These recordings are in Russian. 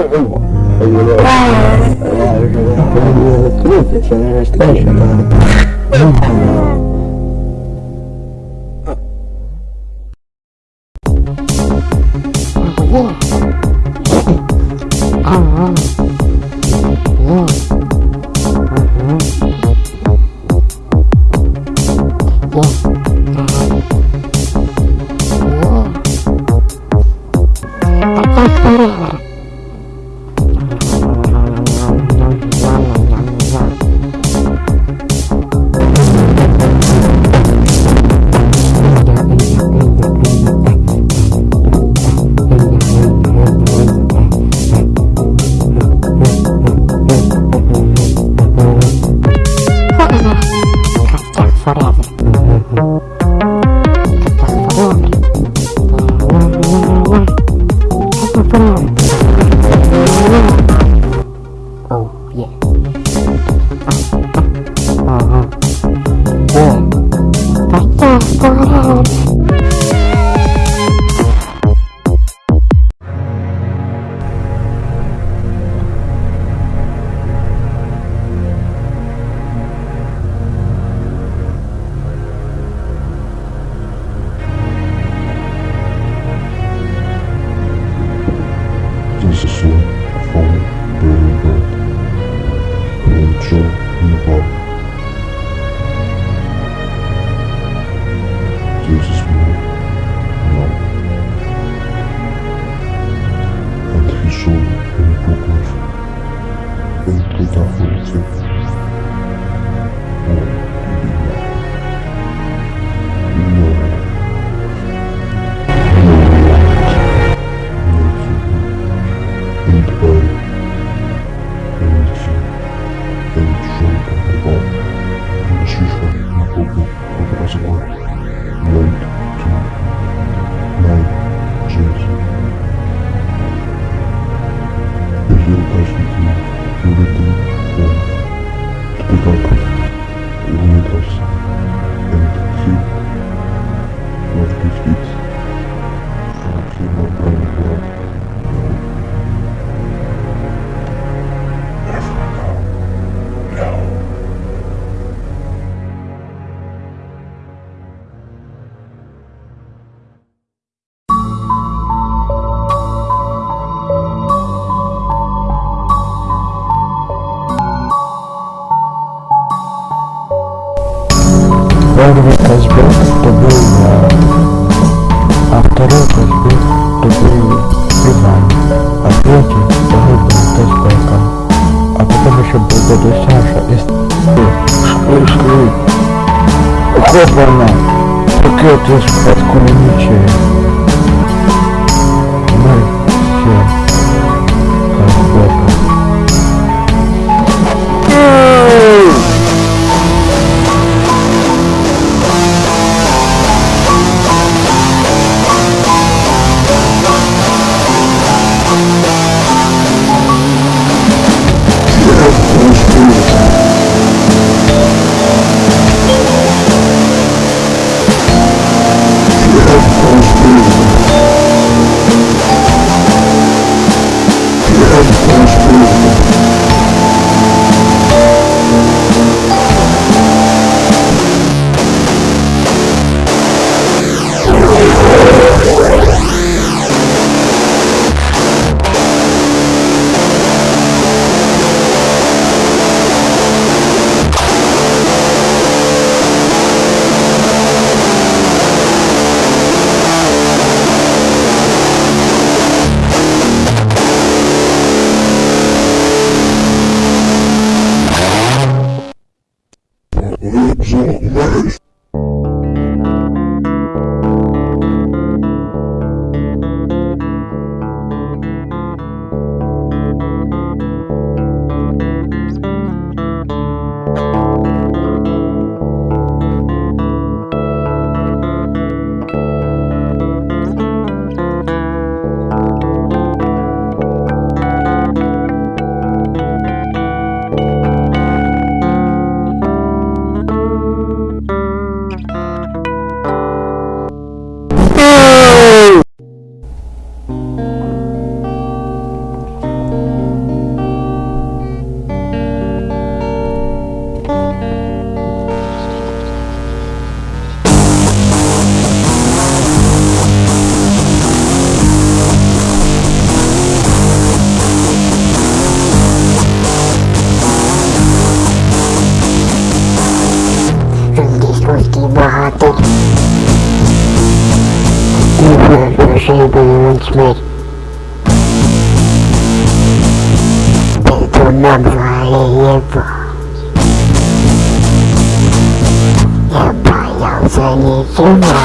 Oh, Thank you, Dr. Первый разбег это был а второй разбег это был Иван, а третий второй был тачбеком. А потом еще был дядя Саша из шли, шли. Хопана, пакеты с-под кулемичей. Absolute waste. Porque Mahati is not the shape he once made. Itu enam kali apa? Apa yang saya coba?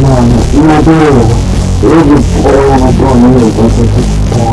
mano, io devo, io vi provo, non so, non lo posso fare.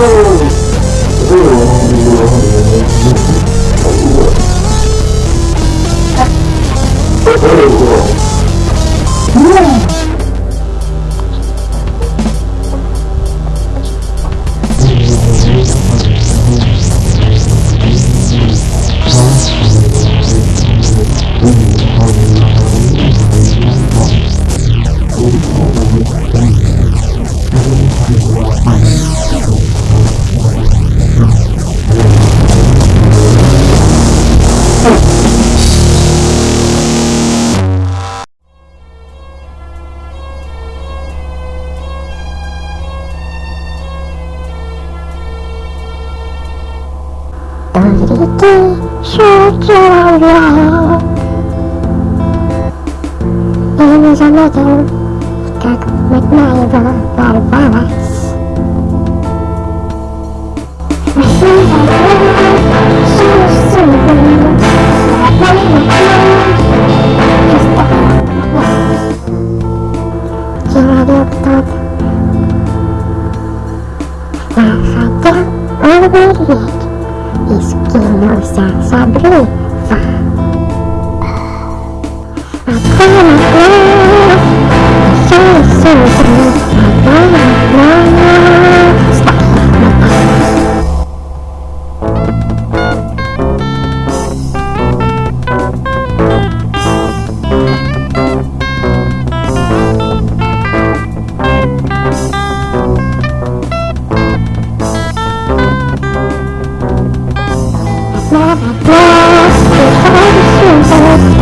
Oh! Реки шокировали. Я не заметил, как одна его порвалась. 那么多，我发誓。